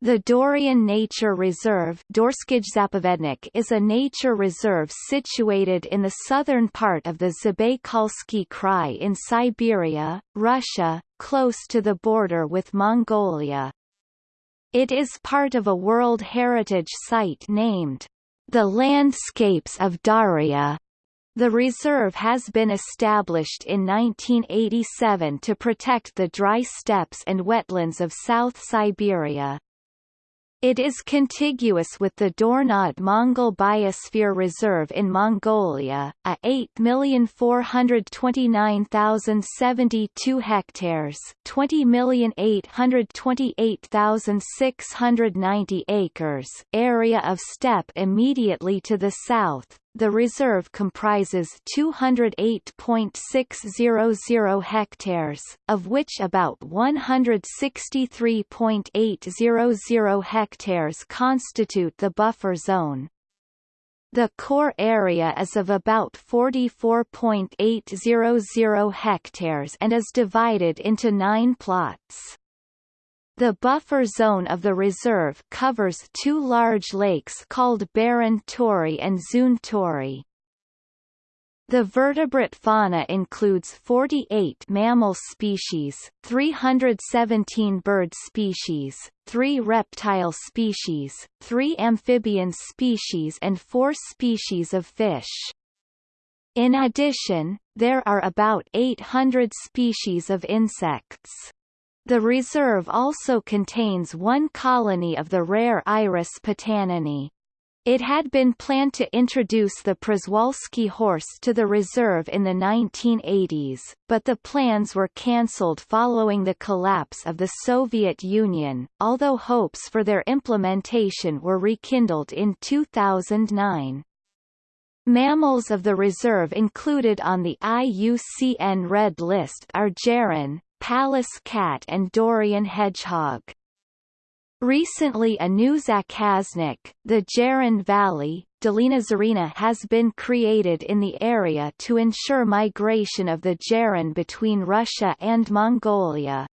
The Daurian Nature Reserve is a nature reserve situated in the southern part of the Zabaykalsky Krai in Siberia, Russia, close to the border with Mongolia. It is part of a World Heritage Site named the Landscapes of Dauria. The reserve has been established in 1987 to protect the dry steppes and wetlands of South Siberia. It is contiguous with the Dornod Mongol Biosphere Reserve in Mongolia, a 8,429,072 hectares 20,828,690 acres area of steppe immediately to the south, the reserve comprises 208.600 hectares, of which about 163.800 hectares constitute the buffer zone. The core area is of about 44.800 hectares and is divided into nine plots. The buffer zone of the reserve covers two large lakes called Barun-Torey and Zun-Torey. The vertebrate fauna includes 48 mammal species, 317 bird species, 3 reptile species, 3 amphibian species and 4 species of fish. In addition, there are about 800 species of insects. The reserve also contains one colony of the rare Iris potaninii. It had been planned to introduce the Przewalski horse to the reserve in the 1980s, but the plans were cancelled following the collapse of the Soviet Union, although hopes for their implementation were rekindled in 2009. Mammals of the reserve included on the IUCN Red List are Geran, Pallas cat and Daurian hedgehog. Recently a new zakaznik, the Geran Valley, Dolina Zarina has been created in the area to ensure migration of the Geran between Russia and Mongolia.